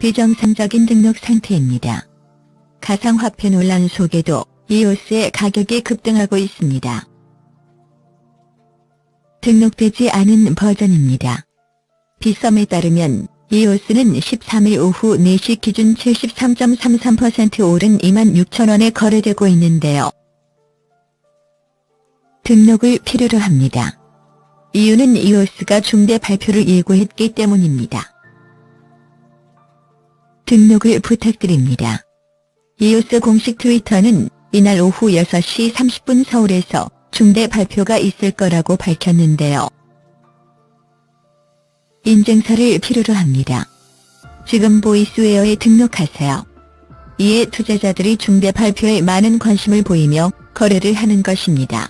비정상적인 등록 상태입니다. 가상화폐 논란 속에도 이오스의 가격이 급등하고 있습니다. 등록되지 않은 버전입니다. 비썸에 따르면 이오스는 13일 오후 4시 기준 73.33% 오른 2만 6천원에 거래되고 있는데요. 등록을 필요로 합니다. 이유는 이오스가 중대 발표를 예고했기 때문입니다. 등록을 부탁드립니다. 이오스 공식 트위터는 이날 오후 6시 30분 서울에서 중대 발표가 있을 거라고 밝혔는데요. 인증서를 필요로 합니다. 지금 보이스웨어에 등록하세요. 이에 투자자들이 중대 발표에 많은 관심을 보이며 거래를 하는 것입니다.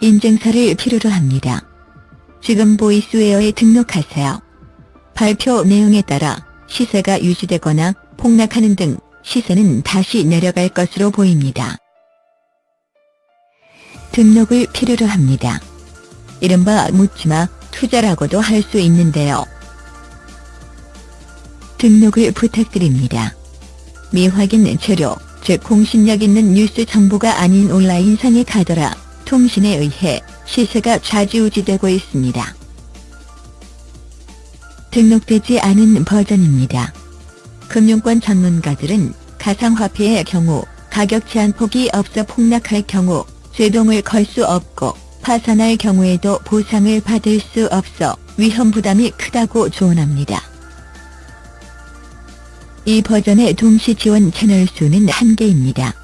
인증서를 필요로 합니다. 지금 보이스웨어에 등록하세요. 발표 내용에 따라 시세가 유지되거나 폭락하는 등 시세는 다시 내려갈 것으로 보입니다. 등록을 필요로 합니다. 이른바 묻지마 투자라고도 할 수 있는데요. 등록을 부탁드립니다. 미확인 재료, 즉 공신력 있는 뉴스 정보가 아닌 온라인상에 가더라 통신에 의해 시세가 좌지우지되고 있습니다. 등록되지 않은 버전입니다. 금융권 전문가들은 가상화폐의 경우 가격 제한 폭이 없어 폭락할 경우 제동을 걸 수 없고 파산할 경우에도 보상을 받을 수 없어 위험 부담이 크다고 조언합니다. 이 버전의 동시 지원 채널 수는 한개입니다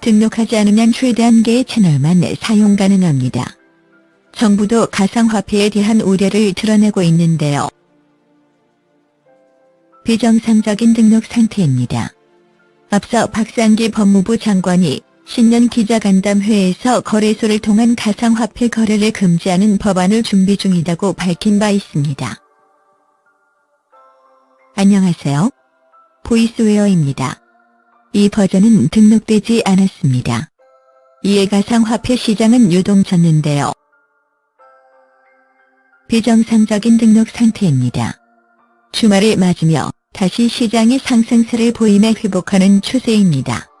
등록하지 않으면 최대 한개의 채널만 사용 가능합니다. 정부도 가상화폐에 대한 우려를 드러내고 있는데요. 비정상적인 등록 상태입니다. 앞서 박상기 법무부 장관이 신년 기자간담회에서 거래소를 통한 가상화폐 거래를 금지하는 법안을 준비 중이라고 밝힌 바 있습니다. 안녕하세요. 보이스웨어입니다. 이 버전은 등록되지 않았습니다. 이에 가상화폐 시장은 유동쳤는데요. 비정상적인 등록 상태입니다. 주말을 맞으며 다시 시장이 상승세를 보이며 회복하는 추세입니다.